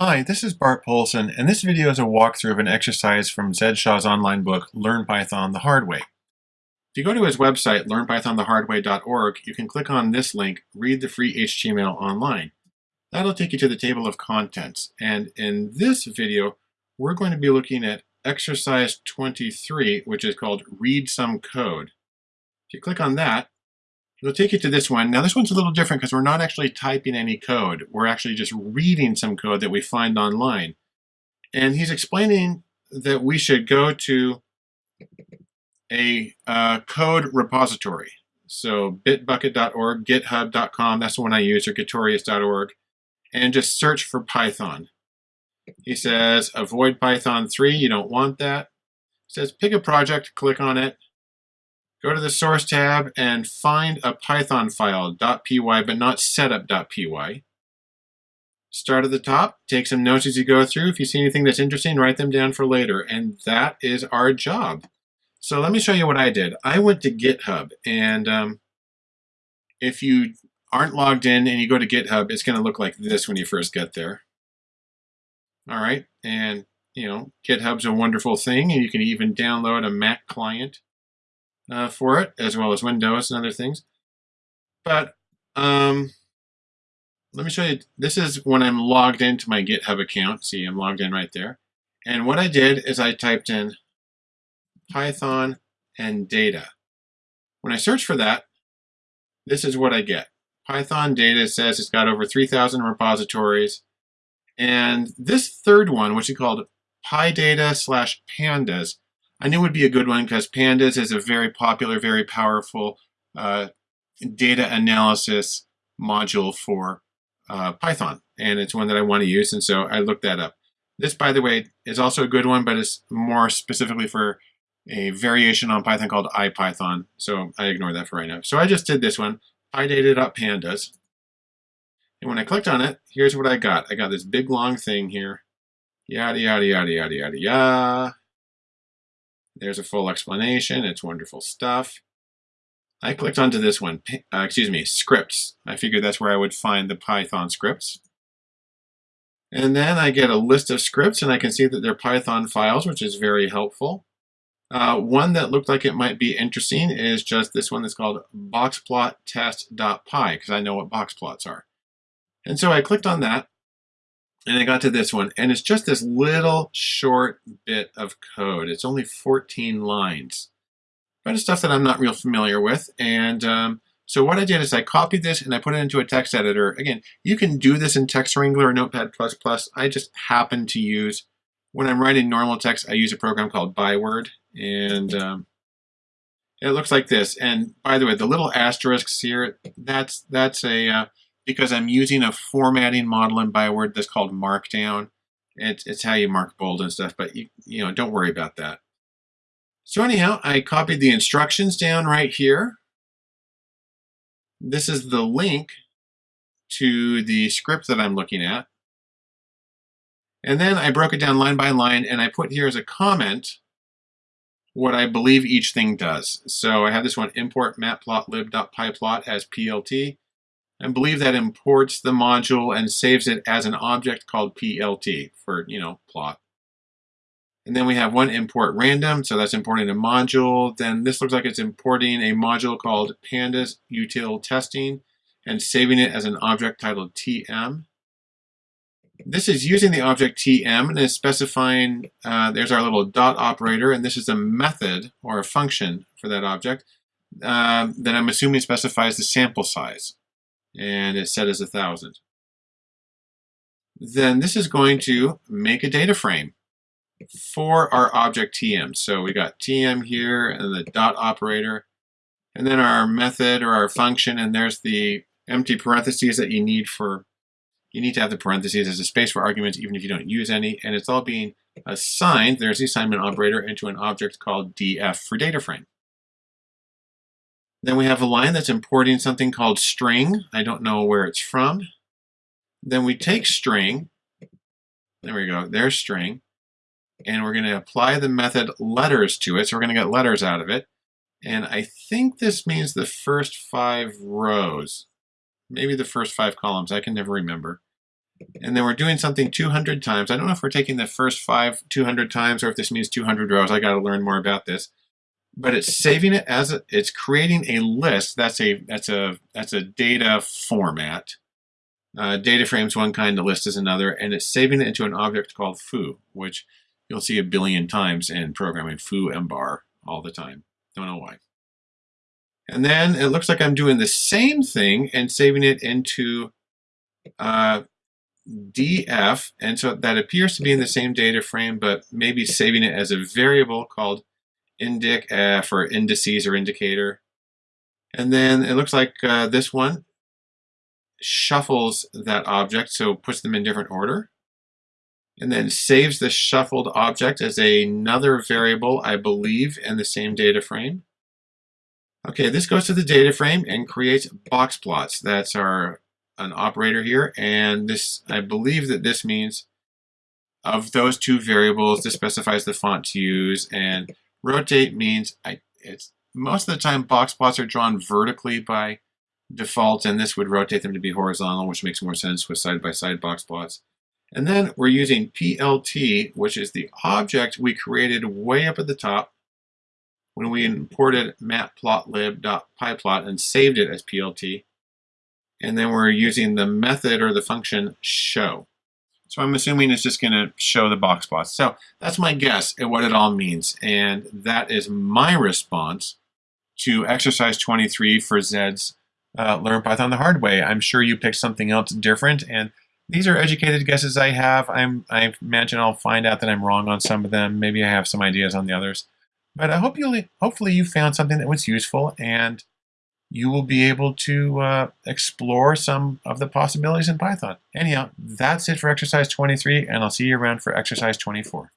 Hi, this is Bart Poulson, and this video is a walkthrough of an exercise from Zed Shaw's online book, Learn Python the Hard Way. If you go to his website, learnpythonthehardway.org, you can click on this link, Read the Free HTML Online. That'll take you to the table of contents, and in this video, we're going to be looking at exercise 23, which is called Read Some Code. If you click on that, It'll take you to this one. Now this one's a little different because we're not actually typing any code. We're actually just reading some code that we find online. And he's explaining that we should go to a uh, code repository. So bitbucket.org, github.com, that's the one I use, or gitorious.org, and just search for Python. He says avoid Python 3, you don't want that. He says pick a project, click on it, Go to the source tab and find a Python file, .py, but not setup.py. Start at the top, take some notes as you go through. If you see anything that's interesting, write them down for later. And that is our job. So let me show you what I did. I went to GitHub, and um, if you aren't logged in and you go to GitHub, it's going to look like this when you first get there. All right, and you know, GitHub's a wonderful thing, and you can even download a Mac client uh, for it, as well as Windows and other things. But um, let me show you. This is when I'm logged into my GitHub account. See, I'm logged in right there. And what I did is I typed in Python and data. When I search for that, this is what I get. Python data says it's got over 3,000 repositories. And this third one, which is called PyData slash pandas, I knew would be a good one because Pandas is a very popular, very powerful uh, data analysis module for uh, Python. And it's one that I want to use, and so I looked that up. This, by the way, is also a good one, but it's more specifically for a variation on Python called IPython. So I ignore that for right now. So I just did this one, pydata.pandas. And when I clicked on it, here's what I got. I got this big long thing here. Yada, yada, yada, yada, yada, yada. There's a full explanation. It's wonderful stuff. I clicked onto this one, uh, excuse me, scripts. I figured that's where I would find the Python scripts. And then I get a list of scripts and I can see that they're Python files, which is very helpful. Uh, one that looked like it might be interesting is just this one that's called boxplottest.py because I know what box plots are. And so I clicked on that and I got to this one, and it's just this little short bit of code. It's only 14 lines. But it's stuff that I'm not real familiar with. And um, so what I did is I copied this and I put it into a text editor. Again, you can do this in Text Wrangler or Notepad++. I just happen to use, when I'm writing normal text, I use a program called Byword. And um, it looks like this. And by the way, the little asterisks here, that's, that's a... Uh, because I'm using a formatting model in Byword that's called Markdown. It's, it's how you mark bold and stuff, but you, you know, don't worry about that. So anyhow, I copied the instructions down right here. This is the link to the script that I'm looking at. And then I broke it down line by line and I put here as a comment what I believe each thing does. So I have this one import matplotlib.pyplot as PLT and believe that imports the module and saves it as an object called PLT for, you know, plot. And then we have one import random, so that's importing a module. Then this looks like it's importing a module called pandas util testing and saving it as an object titled TM. This is using the object TM and is specifying, uh, there's our little dot operator, and this is a method or a function for that object um, that I'm assuming specifies the sample size and it's set as a thousand. Then this is going to make a data frame for our object TM. So we got TM here and the dot operator, and then our method or our function, and there's the empty parentheses that you need for, you need to have the parentheses as a space for arguments even if you don't use any, and it's all being assigned, there's the assignment operator, into an object called df for data frame. Then we have a line that's importing something called string. I don't know where it's from. Then we take string, there we go, there's string, and we're going to apply the method letters to it. So we're going to get letters out of it. And I think this means the first five rows, maybe the first five columns, I can never remember. And then we're doing something 200 times. I don't know if we're taking the first five 200 times or if this means 200 rows. I got to learn more about this. But it's saving it as a, it's creating a list. That's a that's a that's a data format. Uh, data frame's one kind, the list is another, and it's saving it into an object called foo, which you'll see a billion times in programming foo mbar all the time. Don't know why. And then it looks like I'm doing the same thing and saving it into uh, df, and so that appears to be in the same data frame, but maybe saving it as a variable called indic uh, for indices or indicator. And then it looks like uh, this one shuffles that object, so puts them in different order. And then saves the shuffled object as another variable, I believe, in the same data frame. Okay, this goes to the data frame and creates box plots. That's our an operator here, and this I believe that this means of those two variables, this specifies the font to use, and rotate means I it's most of the time box plots are drawn vertically by default, and this would rotate them to be horizontal, which makes more sense with side-by-side -side box plots. And then we're using PLT, which is the object we created way up at the top when we imported matplotlib.pyplot and saved it as PLT. And then we're using the method or the function show. So I'm assuming it's just going to show the box plots. So that's my guess at what it all means. And that is my response to exercise 23 for Zed's uh, Learn Python the Hard Way. I'm sure you picked something else different. And these are educated guesses I have. I'm, I imagine I'll find out that I'm wrong on some of them. Maybe I have some ideas on the others. But I hope you hopefully you found something that was useful and you will be able to uh, explore some of the possibilities in Python. Anyhow, that's it for exercise 23, and I'll see you around for exercise 24.